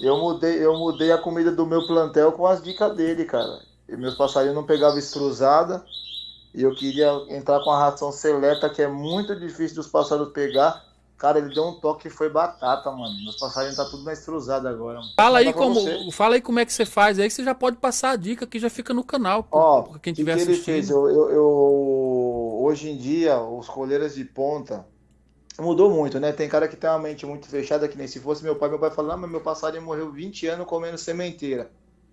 Eu mudei, eu mudei a comida do meu plantel com as dicas dele, cara. E meus passarinhos não pegavam estruzada. E eu queria entrar com a ração seleta, que é muito difícil dos passarinhos pegar. Cara, ele deu um toque e foi batata, mano. Meus passarinhos tá tudo na estruzada agora. Mano. Fala aí, como, fala aí como é que você faz aí, que você já pode passar a dica que já fica no canal. Ó, quem tiver que, que ele fez? Eu, eu, eu, hoje em dia, os coleiras de ponta mudou muito, né? Tem cara que tem uma mente muito fechada, que nem se fosse meu pai, meu pai fala, ah, mas meu passarinho morreu 20 anos comendo sementeira.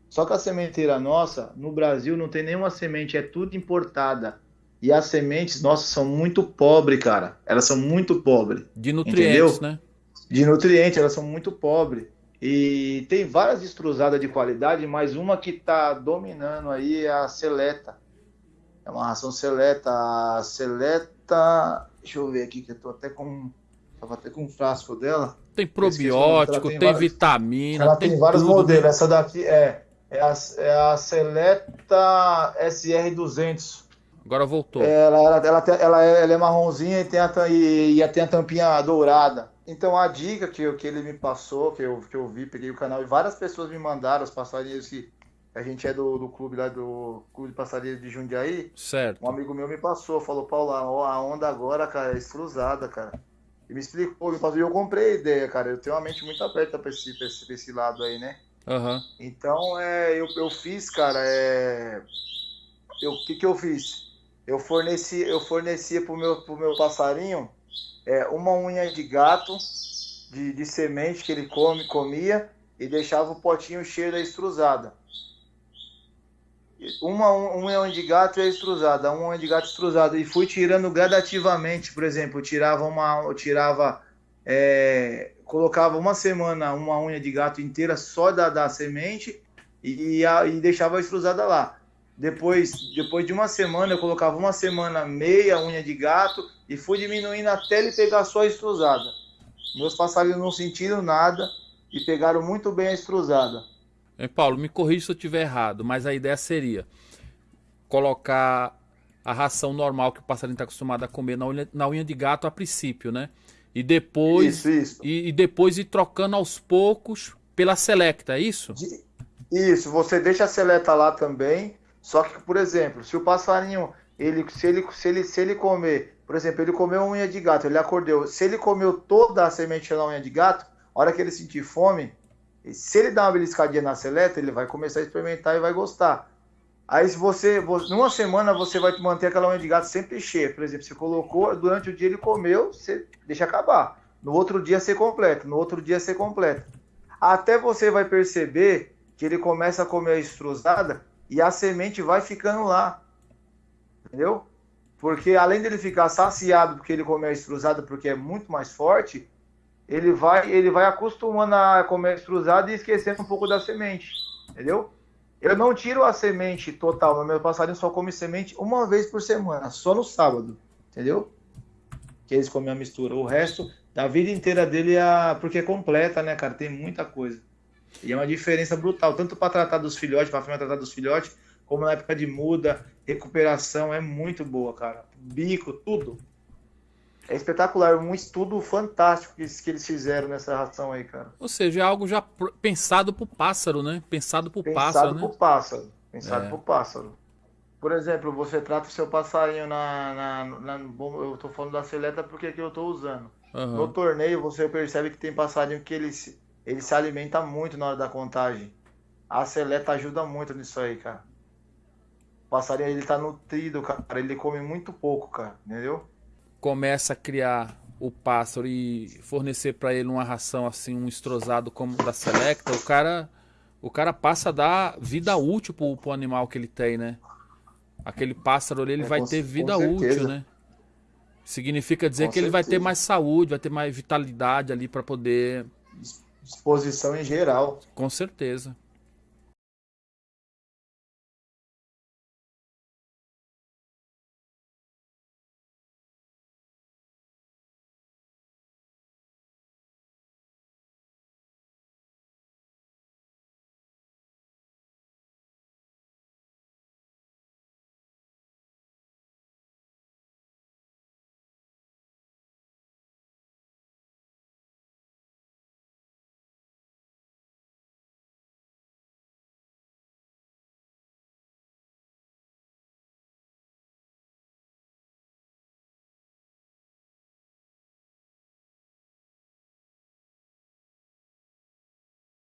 Só que a sementeira nossa, no Brasil, não tem nenhuma semente, é tudo importada. E as sementes, nossa, são muito pobres, cara. Elas são muito pobres. De nutrientes, entendeu? né? De nutrientes, elas são muito pobres. E tem várias extrusadas de qualidade, mas uma que tá dominando aí é a Seleta. É uma ração Seleta. A Seleta. Deixa eu ver aqui, que eu tô até com. Tava até com um frasco dela. Tem probiótico, tem, tem vitamina. Ela tem, tem vários tudo. modelos. Essa daqui é, é, a, é a Seleta SR200. Agora voltou. Ela, ela, ela, ela, é, ela é marronzinha e tem, a, e, e tem a tampinha dourada. Então a dica que, que ele me passou, que eu, que eu vi, peguei o canal e várias pessoas me mandaram, os passarinhos que a gente é do, do clube lá do Clube de Passarinhos de Jundiaí. Certo. Um amigo meu me passou, falou, Paulo, a onda agora, cara, é estruzada, cara. E me explicou, me passou, e eu comprei a ideia, cara. Eu tenho uma mente muito aberta pra esse, pra esse, pra esse lado aí, né? Uhum. Então, é, eu, eu fiz, cara, é... O que que eu fiz? eu forneci, eu fornecia pro meu, pro meu passarinho é, uma unha de gato de, de semente que ele come, comia e deixava o potinho cheio da extrusada. Uma, unha de gato e a extrusada, uma unha de gato extrusada. E fui tirando gradativamente, por exemplo, eu tirava uma. Eu tirava. É, colocava uma semana uma unha de gato inteira só da, da semente e, a, e deixava a extrusada lá. Depois, depois de uma semana, eu colocava uma semana meia unha de gato e fui diminuindo até ele pegar só a estruzada. Meus passarinhos não sentiram nada e pegaram muito bem a estruzada. É, Paulo, me corrija se eu estiver errado, mas a ideia seria colocar a ração normal que o passarinho está acostumado a comer na unha, na unha de gato a princípio, né? E depois, isso, isso. E, e, depois ir trocando aos poucos pela selecta, é isso? Isso, você deixa a seleta lá também só que, por exemplo, se o passarinho, ele, se, ele, se, ele, se ele comer, por exemplo, ele comeu unha de gato, ele acordou, se ele comeu toda a semente da unha de gato, a hora que ele sentir fome, se ele dar uma beliscadinha na seleta, ele vai começar a experimentar e vai gostar. Aí se você, numa semana você vai manter aquela unha de gato sempre cheia. Por exemplo, você colocou, durante o dia ele comeu, você deixa acabar. No outro dia você completa, no outro dia você completa. Até você vai perceber que ele começa a comer a estruzada e a semente vai ficando lá. Entendeu? Porque além dele ficar saciado porque ele comeu a extrusada porque é muito mais forte, ele vai ele vai acostumando a comer extrusada e esquecendo um pouco da semente. Entendeu? Eu não tiro a semente total, meu passarinho só come semente uma vez por semana, só no sábado. Entendeu? Que eles comem a mistura. O resto da vida inteira dele é porque é completa, né, cara? Tem muita coisa. E é uma diferença brutal, tanto para tratar dos filhotes, para a tratar dos filhotes, como na época de muda, recuperação é muito boa, cara. Bico, tudo. É espetacular, um estudo fantástico que, que eles fizeram nessa ração aí, cara. Ou seja, é algo já pensado pro pássaro, né? Pensado pro pensado pássaro, pro né? pássaro. Pensado é. pro pássaro. Por exemplo, você trata o seu passarinho na, na, na eu tô falando da seleta porque é que eu tô usando. Uhum. No torneio você percebe que tem passarinho que eles ele se alimenta muito na hora da contagem. A seleta ajuda muito nisso aí, cara. O passarinho ele tá nutrido, cara. Ele come muito pouco, cara. Entendeu? Começa a criar o pássaro e fornecer para ele uma ração assim, um estrosado como da Selecta, o cara o cara passa a dar vida útil pro, pro animal que ele tem, né? Aquele pássaro ali, ele é, vai com, ter vida útil, né? Significa dizer com que certeza. ele vai ter mais saúde, vai ter mais vitalidade ali para poder disposição em geral. Com certeza.